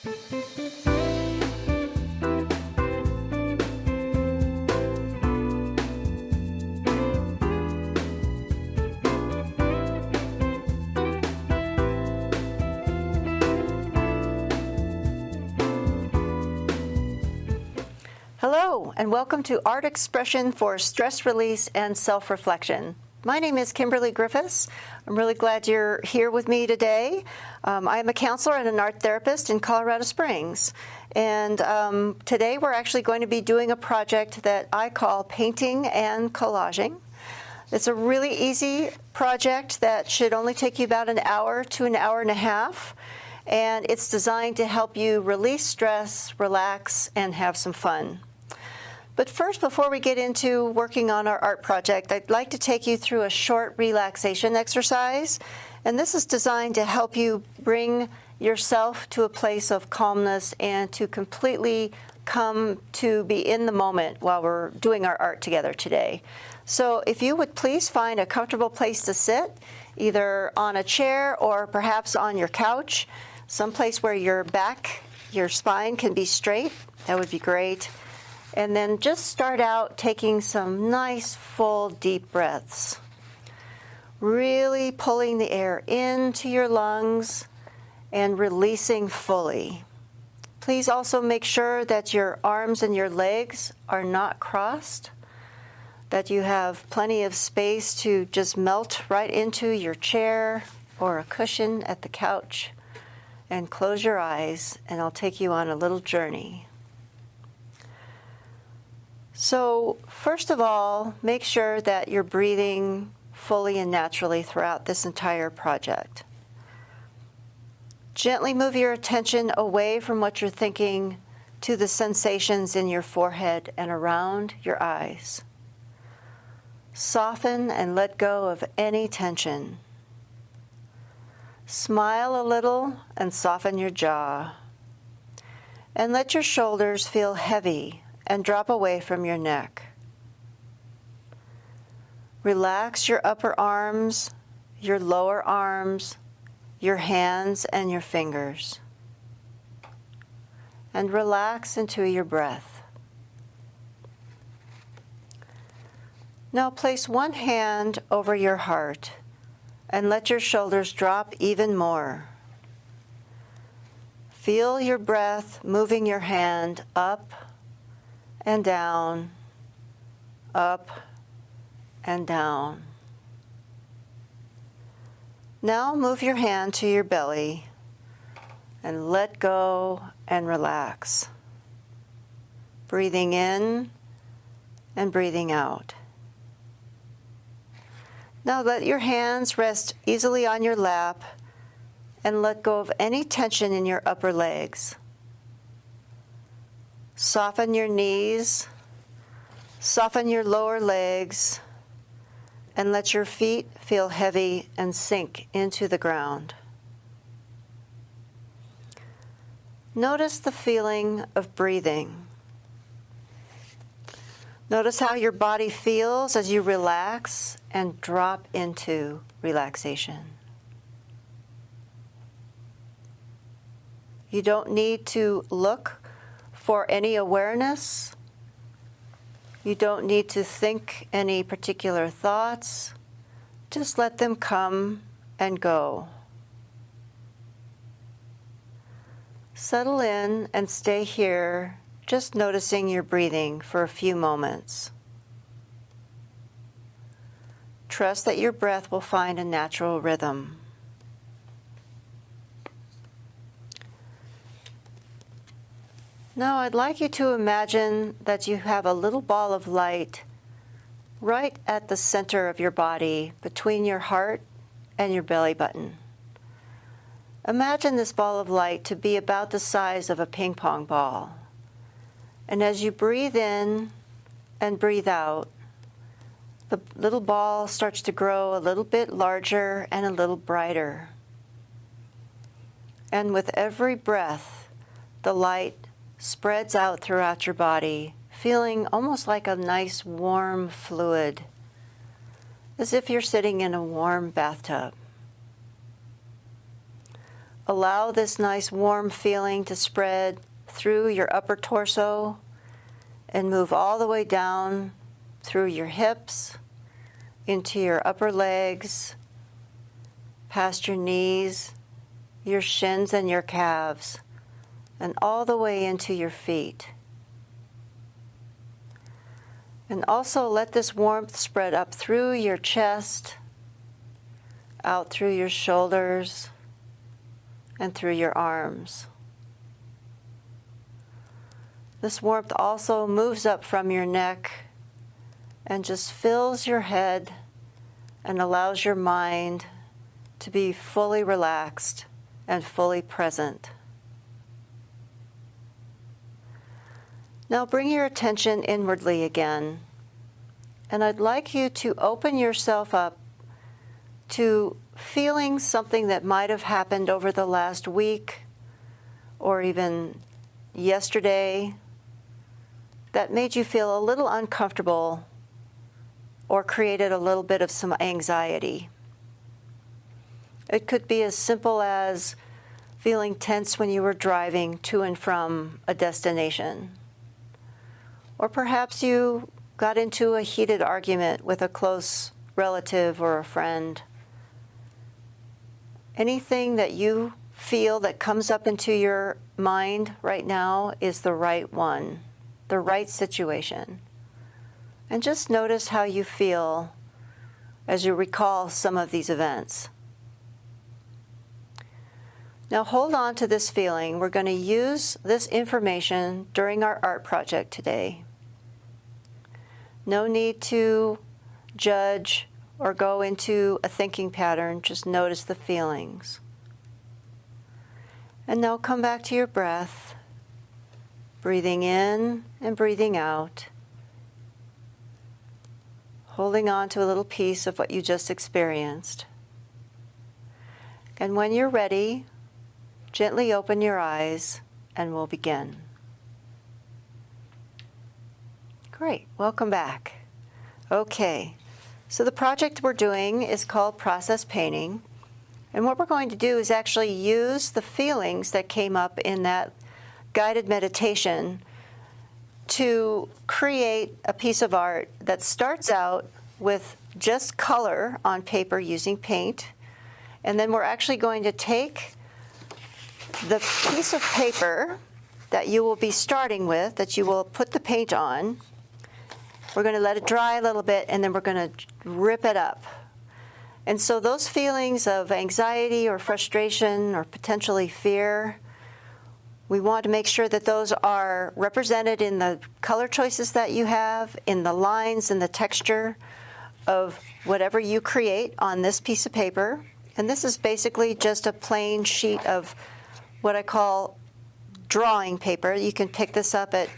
Hello, and welcome to Art Expression for Stress Release and Self-Reflection. My name is Kimberly Griffiths. I'm really glad you're here with me today. Um, I am a counselor and an art therapist in Colorado Springs. And um, today we're actually going to be doing a project that I call Painting and Collaging. It's a really easy project that should only take you about an hour to an hour and a half. And it's designed to help you release stress, relax, and have some fun. But first, before we get into working on our art project, I'd like to take you through a short relaxation exercise. And this is designed to help you bring yourself to a place of calmness and to completely come to be in the moment while we're doing our art together today. So if you would please find a comfortable place to sit, either on a chair or perhaps on your couch, someplace where your back, your spine can be straight, that would be great. And then just start out taking some nice, full, deep breaths. Really pulling the air into your lungs and releasing fully. Please also make sure that your arms and your legs are not crossed, that you have plenty of space to just melt right into your chair or a cushion at the couch. And close your eyes, and I'll take you on a little journey. So first of all, make sure that you're breathing fully and naturally throughout this entire project. Gently move your attention away from what you're thinking to the sensations in your forehead and around your eyes. Soften and let go of any tension. Smile a little and soften your jaw. And let your shoulders feel heavy and drop away from your neck. Relax your upper arms, your lower arms, your hands and your fingers. And relax into your breath. Now place one hand over your heart and let your shoulders drop even more. Feel your breath moving your hand up and down, up and down. Now move your hand to your belly and let go and relax. Breathing in and breathing out. Now let your hands rest easily on your lap and let go of any tension in your upper legs. Soften your knees, soften your lower legs, and let your feet feel heavy and sink into the ground. Notice the feeling of breathing. Notice how your body feels as you relax and drop into relaxation. You don't need to look for any awareness. You don't need to think any particular thoughts. Just let them come and go. Settle in and stay here, just noticing your breathing for a few moments. Trust that your breath will find a natural rhythm. Now I'd like you to imagine that you have a little ball of light right at the center of your body between your heart and your belly button. Imagine this ball of light to be about the size of a ping pong ball. And as you breathe in and breathe out, the little ball starts to grow a little bit larger and a little brighter. And with every breath, the light spreads out throughout your body, feeling almost like a nice warm fluid, as if you're sitting in a warm bathtub. allow this nice warm feeling to spread through your upper torso and move all the way down through your hips, into your upper legs, past your knees, your shins and your calves, and all the way into your feet. And also let this warmth spread up through your chest, out through your shoulders, and through your arms. This warmth also moves up from your neck and just fills your head and allows your mind to be fully relaxed and fully present. Now bring your attention inwardly again. And I'd like you to open yourself up to feeling something that might have happened over the last week or even yesterday that made you feel a little uncomfortable or created a little bit of some anxiety. It could be as simple as feeling tense when you were driving to and from a destination. Or perhaps you got into a heated argument with a close relative or a friend. Anything that you feel that comes up into your mind right now is the right one, the right situation. And just notice how you feel as you recall some of these events. Now hold on to this feeling. We're going to use this information during our art project today. No need to judge or go into a thinking pattern, just notice the feelings. And now come back to your breath, breathing in and breathing out, holding on to a little piece of what you just experienced. And when you're ready, Gently open your eyes and we'll begin. Great, welcome back. Okay, so the project we're doing is called Process Painting. And what we're going to do is actually use the feelings that came up in that guided meditation to create a piece of art that starts out with just color on paper using paint. And then we're actually going to take the piece of paper that you will be starting with, that you will put the paint on, we're going to let it dry a little bit, and then we're going to rip it up. And so those feelings of anxiety or frustration or potentially fear, we want to make sure that those are represented in the color choices that you have, in the lines and the texture of whatever you create on this piece of paper. And this is basically just a plain sheet of what I call drawing paper. You can pick this up at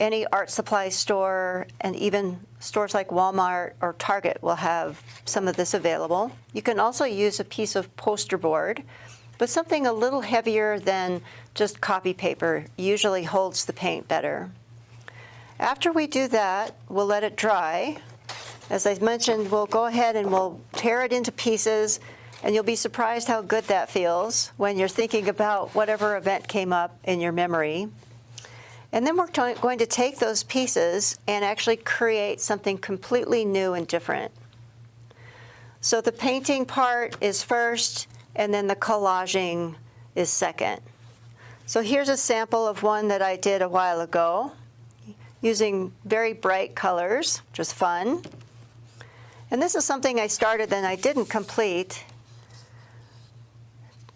any art supply store and even stores like Walmart or Target will have some of this available. You can also use a piece of poster board, but something a little heavier than just copy paper usually holds the paint better. After we do that, we'll let it dry. As I mentioned, we'll go ahead and we'll tear it into pieces and you'll be surprised how good that feels when you're thinking about whatever event came up in your memory. And then we're going to take those pieces and actually create something completely new and different. So the painting part is first, and then the collaging is second. So here's a sample of one that I did a while ago using very bright colors, which was fun. And this is something I started and I didn't complete.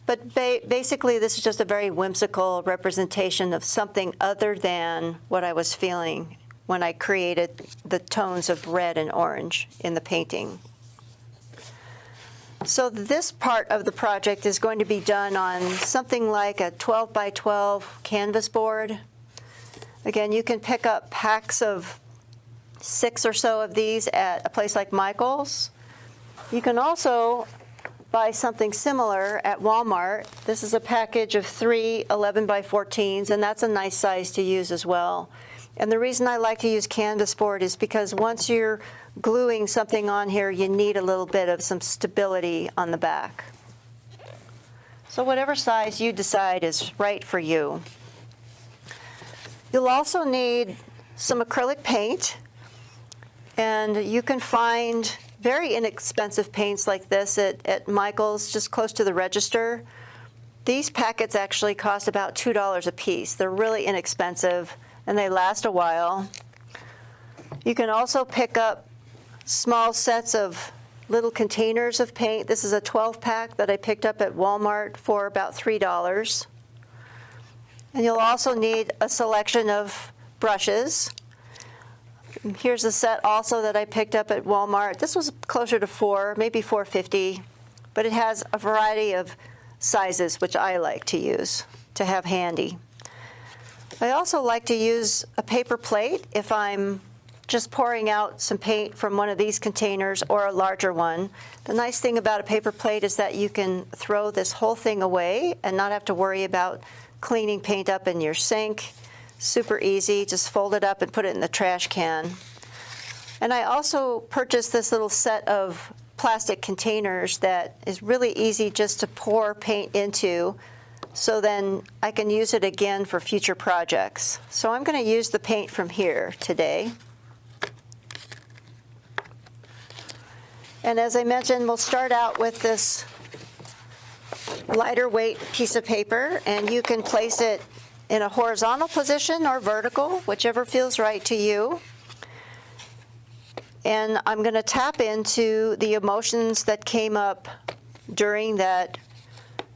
But ba basically, this is just a very whimsical representation of something other than what I was feeling when I created the tones of red and orange in the painting. So this part of the project is going to be done on something like a 12 by 12 canvas board. Again, you can pick up packs of six or so of these at a place like Michael's. You can also buy something similar at Walmart. This is a package of three 11 by 14s, and that's a nice size to use as well. And the reason I like to use canvas board is because once you're gluing something on here, you need a little bit of some stability on the back. So whatever size you decide is right for you. You'll also need some acrylic paint. And you can find very inexpensive paints like this at, at Michael's, just close to the register. These packets actually cost about $2 a piece. They're really inexpensive and they last a while. You can also pick up small sets of little containers of paint. This is a 12 pack that I picked up at Walmart for about $3. And you'll also need a selection of brushes. Here's a set also that I picked up at Walmart. This was closer to four, maybe 450, but it has a variety of sizes, which I like to use to have handy. I also like to use a paper plate if I'm just pouring out some paint from one of these containers or a larger one. The nice thing about a paper plate is that you can throw this whole thing away and not have to worry about cleaning paint up in your sink. Super easy, just fold it up and put it in the trash can. And I also purchased this little set of plastic containers that is really easy just to pour paint into so then I can use it again for future projects. So I'm going to use the paint from here today. And as I mentioned, we'll start out with this lighter weight piece of paper, and you can place it in a horizontal position or vertical, whichever feels right to you. And I'm going to tap into the emotions that came up during that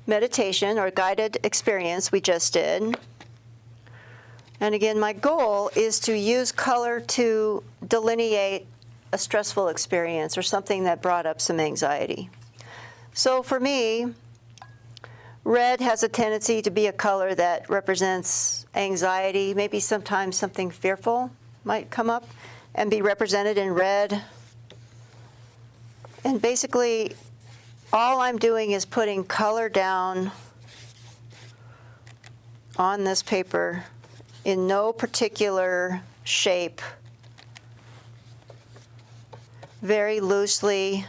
meditation or guided experience we just did. And again, my goal is to use color to delineate a stressful experience or something that brought up some anxiety. So for me, red has a tendency to be a color that represents anxiety, maybe sometimes something fearful might come up and be represented in red. And basically, all I'm doing is putting color down on this paper in no particular shape very loosely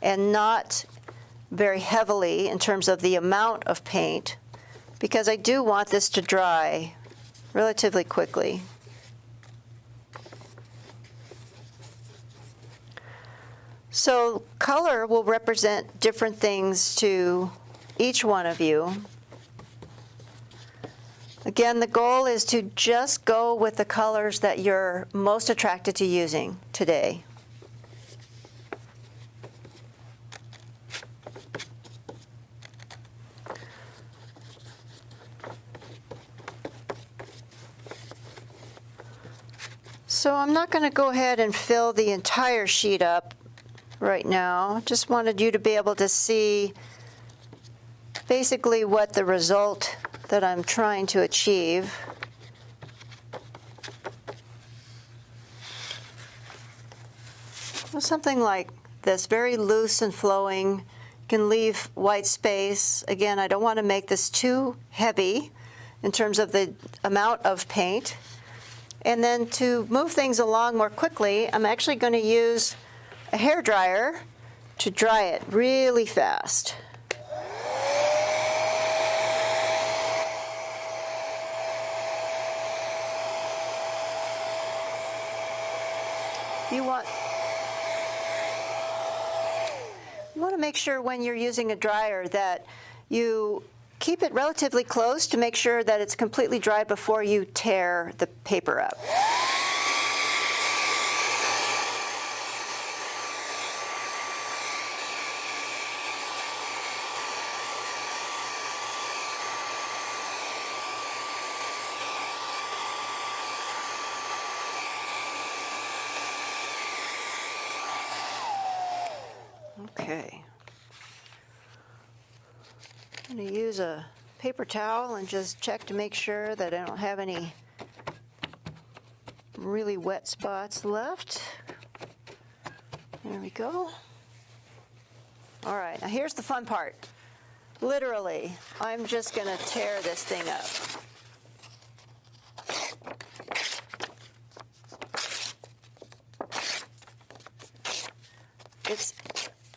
and not very heavily in terms of the amount of paint because I do want this to dry relatively quickly. So color will represent different things to each one of you. Again, the goal is to just go with the colors that you're most attracted to using today. So I'm not going to go ahead and fill the entire sheet up right now. Just wanted you to be able to see basically what the result that I'm trying to achieve. something like this, very loose and flowing, can leave white space. Again, I don't want to make this too heavy in terms of the amount of paint. And then to move things along more quickly, I'm actually going to use a hair dryer to dry it really fast. You want you want to make sure when you're using a dryer that you keep it relatively close to make sure that it's completely dry before you tear the paper up. Okay. I'm going to use a paper towel and just check to make sure that I don't have any really wet spots left. There we go. All right, now here's the fun part. Literally, I'm just going to tear this thing up. It's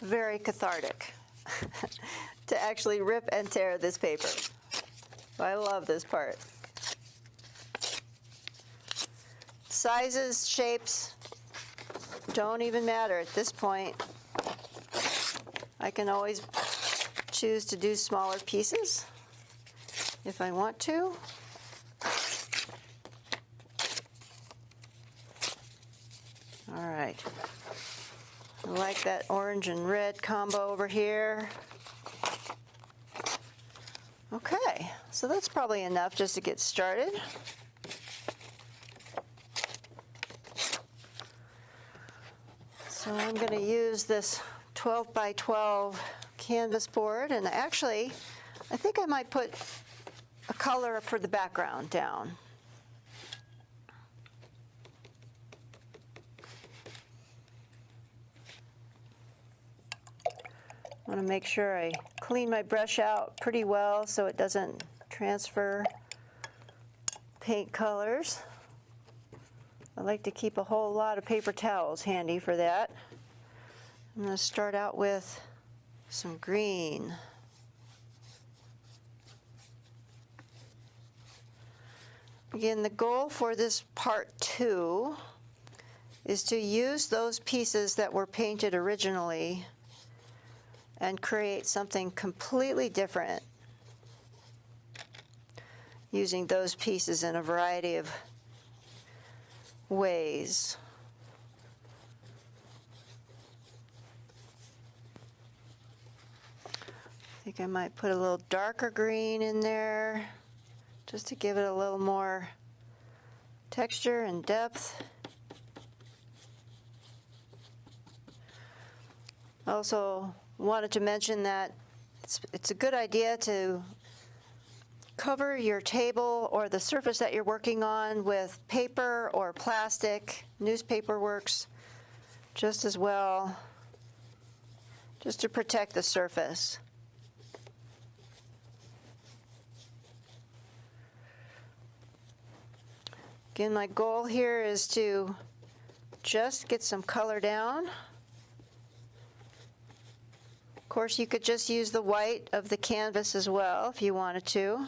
very cathartic. to actually rip and tear this paper. I love this part. Sizes, shapes, don't even matter at this point. I can always choose to do smaller pieces if I want to. All right. I like that orange and red combo over here. Okay, so that's probably enough just to get started. So I'm going to use this 12 by 12 canvas board and actually I think I might put a color for the background down. I want to make sure I clean my brush out pretty well so it doesn't transfer paint colors. I like to keep a whole lot of paper towels handy for that. I'm going to start out with some green. Again, the goal for this part two is to use those pieces that were painted originally and create something completely different using those pieces in a variety of ways. I think I might put a little darker green in there just to give it a little more texture and depth. Also wanted to mention that it's, it's a good idea to cover your table or the surface that you're working on with paper or plastic. Newspaper works just as well, just to protect the surface. Again, my goal here is to just get some color down. Course, you could just use the white of the canvas as well if you wanted to.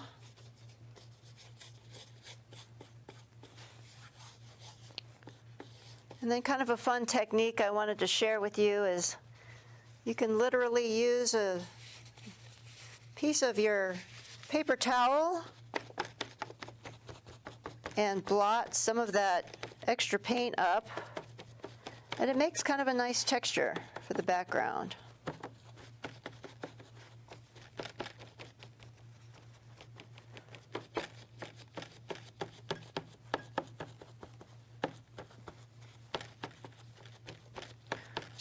And then kind of a fun technique I wanted to share with you is you can literally use a piece of your paper towel and blot some of that extra paint up. And it makes kind of a nice texture for the background.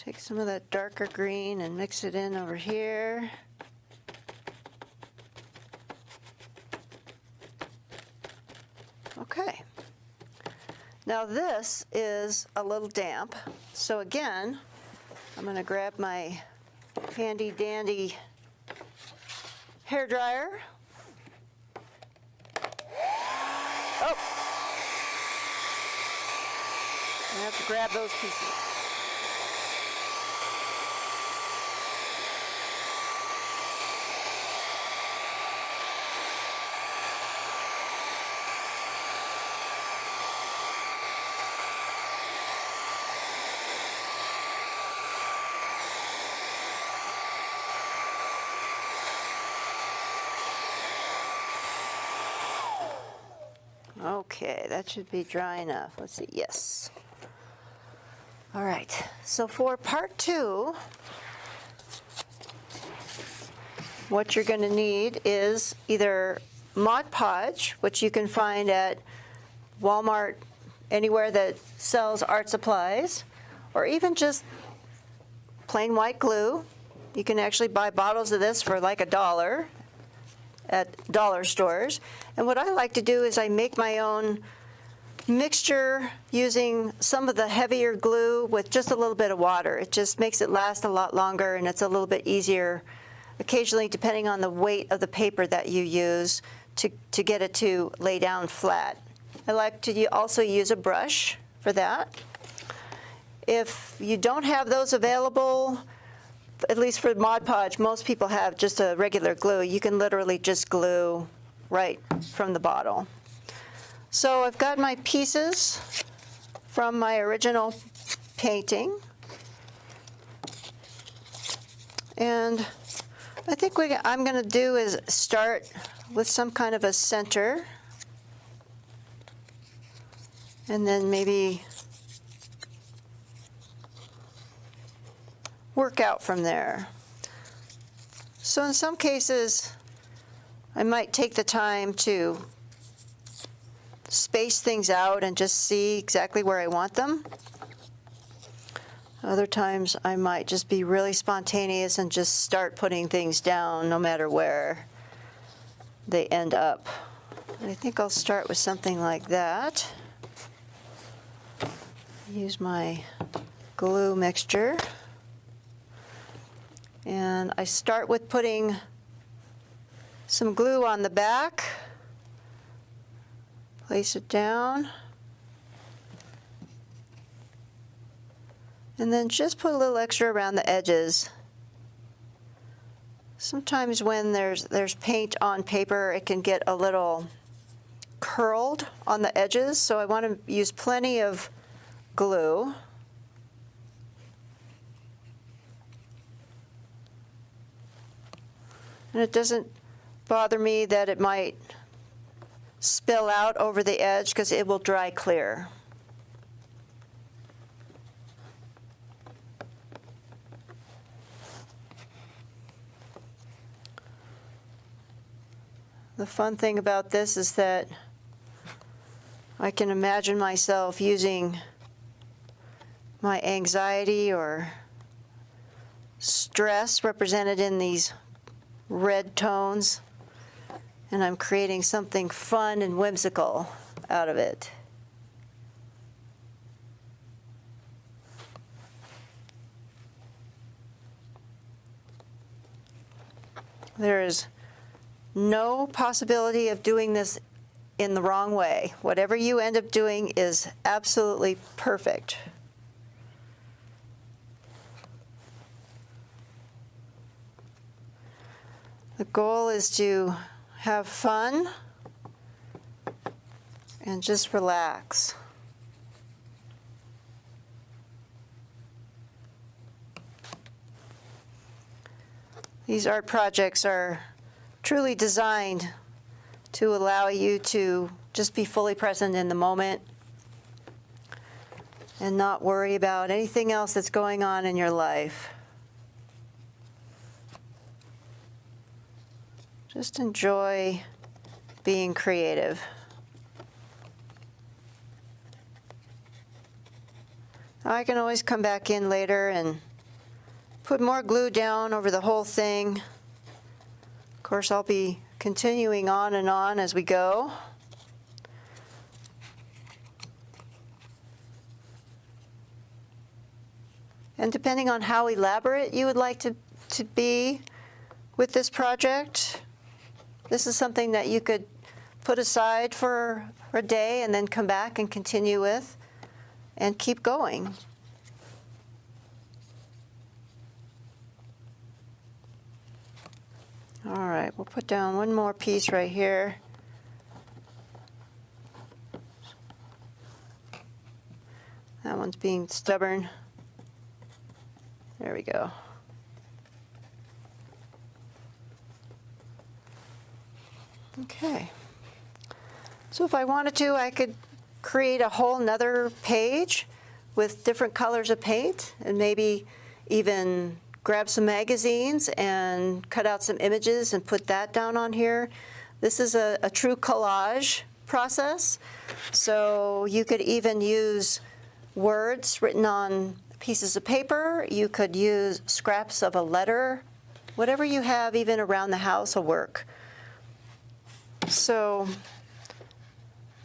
Take some of that darker green and mix it in over here. Okay. Now this is a little damp. So again, I'm going to grab my handy dandy hair dryer. Oh! I have to grab those pieces. Okay, that should be dry enough. Let's see, yes. All right, so for part two, what you're going to need is either Mod Podge, which you can find at Walmart, anywhere that sells art supplies, or even just plain white glue. You can actually buy bottles of this for like a dollar at dollar stores. And what I like to do is I make my own mixture using some of the heavier glue with just a little bit of water. It just makes it last a lot longer and it's a little bit easier occasionally depending on the weight of the paper that you use to, to get it to lay down flat. I like to also use a brush for that. If you don't have those available, at least for Mod Podge, most people have just a regular glue. You can literally just glue right from the bottle. So I've got my pieces from my original painting. And I think what I'm going to do is start with some kind of a center. And then maybe work out from there. So in some cases, I might take the time to space things out and just see exactly where I want them. Other times I might just be really spontaneous and just start putting things down no matter where they end up. I think I'll start with something like that. Use my glue mixture. And I start with putting some glue on the back. Place it down. And then just put a little extra around the edges. Sometimes when there's, there's paint on paper, it can get a little curled on the edges, so I want to use plenty of glue. And it doesn't bother me that it might spill out over the edge because it will dry clear. The fun thing about this is that I can imagine myself using my anxiety or stress represented in these red tones, and I'm creating something fun and whimsical out of it. There is no possibility of doing this in the wrong way. Whatever you end up doing is absolutely perfect. The goal is to have fun and just relax. These art projects are truly designed to allow you to just be fully present in the moment and not worry about anything else that's going on in your life. Just enjoy being creative. I can always come back in later and put more glue down over the whole thing Of course, I'll be continuing on and on as we go. And depending on how elaborate you would like to, to be with this project, this is something that you could put aside for, a day and then come back and continue with and keep going. All right, we'll put down one more piece right here. That one's being stubborn. There we go. Okay. So if I wanted to, I could create a whole nother page with different colors of paint and maybe even grab some magazines and cut out some images and put that down on here. This is a, a true collage process. So you could even use words written on pieces of paper. You could use scraps of a letter. Whatever you have even around the house will work. So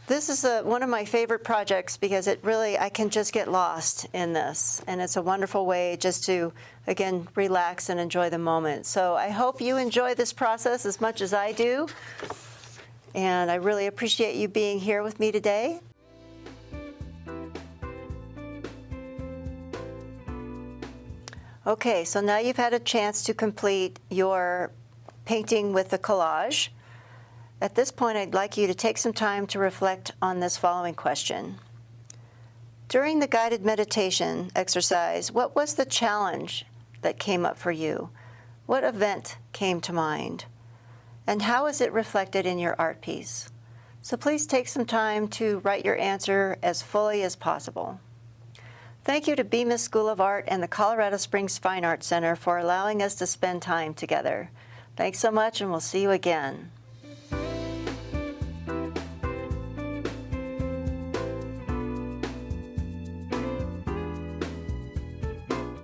this is a, one of my favorite projects because it really, I can just get lost in this. And it's a wonderful way just to, again, relax and enjoy the moment. So I hope you enjoy this process as much as I do. And I really appreciate you being here with me today. Okay, so now you've had a chance to complete your painting with the collage. At this point, I'd like you to take some time to reflect on this following question. During the guided meditation exercise, what was the challenge that came up for you? What event came to mind? And how is it reflected in your art piece? So please take some time to write your answer as fully as possible. Thank you to Bemis School of Art and the Colorado Springs Fine Arts Center for allowing us to spend time together. Thanks so much, and we'll see you again.